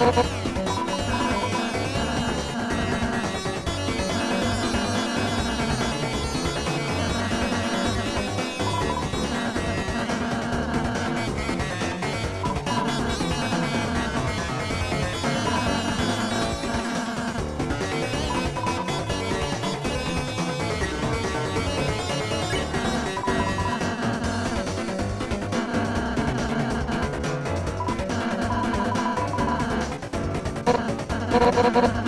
Oh. ハハハハ!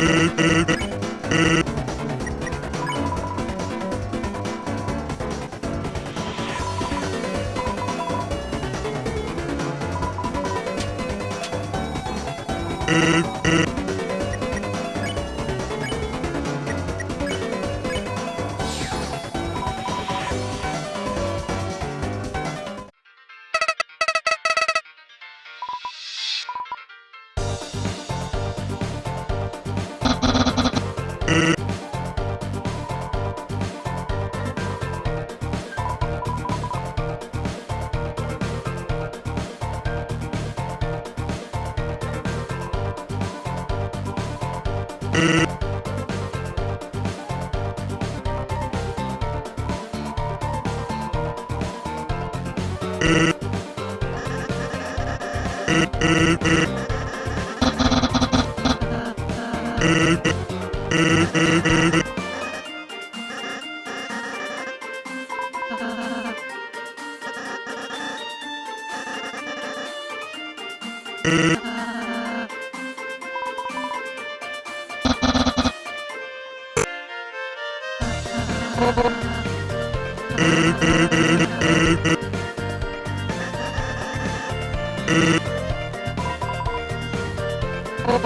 Beep, beep, beep, beep. Uh...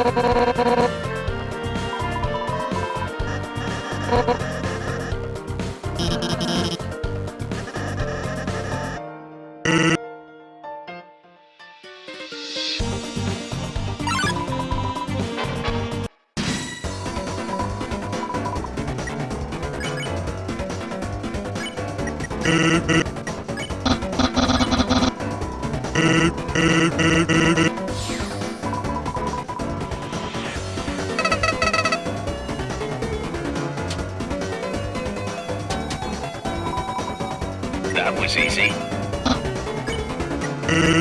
That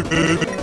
Bye.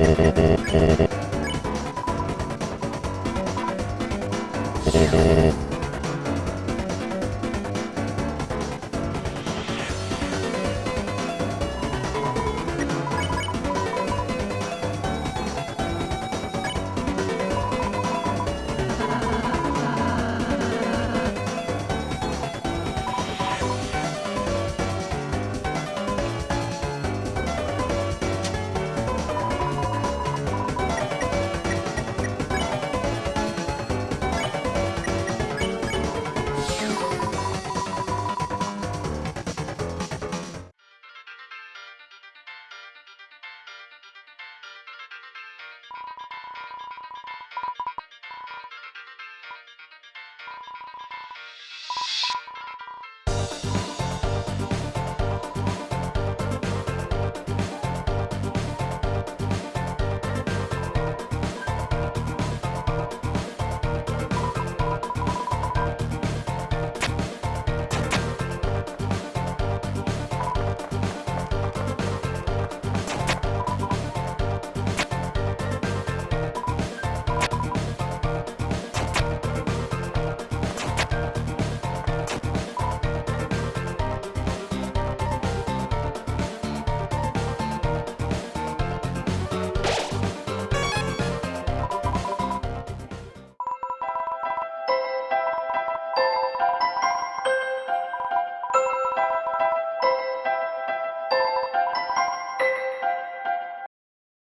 Thank you.